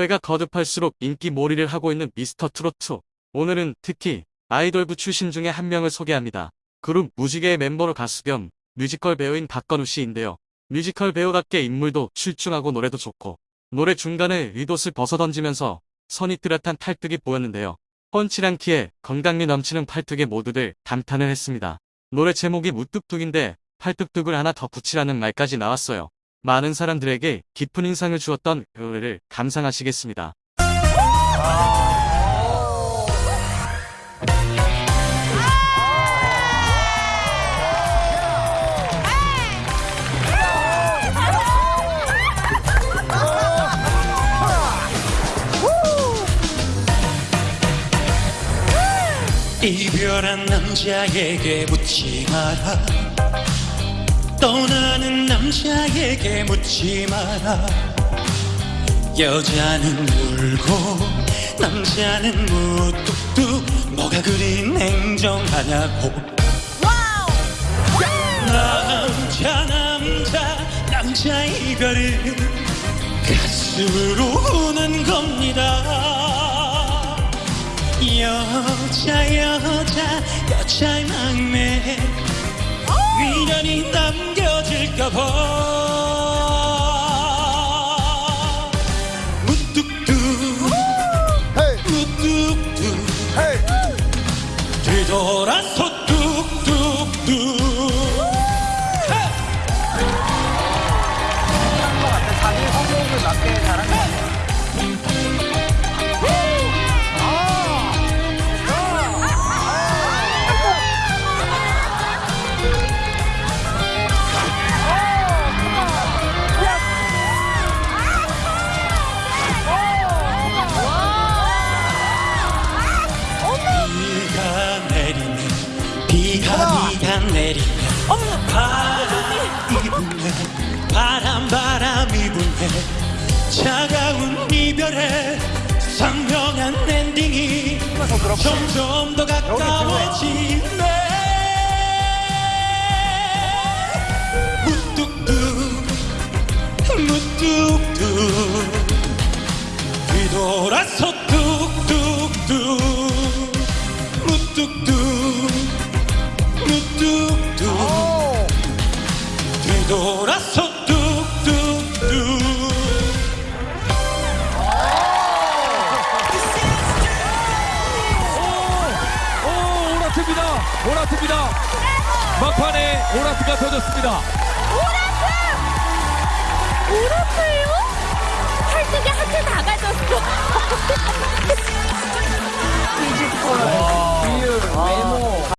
회가 거듭할수록 인기 몰이를 하고 있는 미스터 트로트. 오늘은 특히 아이돌부 출신 중에 한 명을 소개합니다. 그룹 무지개의 멤버로 가수 겸 뮤지컬 배우인 박건우 씨인데요. 뮤지컬 배우답게 인물도 출중하고 노래도 좋고 노래 중간에 외투를 벗어던지면서 선이 뚜렷한 팔뚝이 보였는데요. 훤칠한 키에 건강미 넘치는 팔뚝에 모두들 감탄을 했습니다. 노래 제목이 무뚝뚝인데 팔뚝뚝을 하나 더 붙이라는 말까지 나왔어요. 많은 사람들에게 깊은 인상을 주었던 그 노래를 감상하시겠습니다. 이별한 남자에게 묻지 마라 떠나는 남자에게 묻지 마라. 여자는 울고 남자는 무뚝뚝. 뭐가 그리 냉정하냐고. 남자 남자 남자 이별은 가슴으로 우는 겁니다. 여자 여자 여자의 마음에 미련이 남겨 질까봐 무뚝뚝. 무뚝뚝. 뒤돌아서 내리네. 바람 이부네 바람 바람이 부네 차가운 이별에 선명한 엔딩이 점점 더 가까워지네. 무뚝뚝 무뚝뚝. 뒤돌아서 뚝뚝뚝. 무뚝뚝. 무 뚝뚝 뒤돌아서 뚝뚝뚝 오, 오라트입니다. 오라트입니다. 막판에 오라트가 터졌습니다. 오라트예요? 팔뚝에 하트 다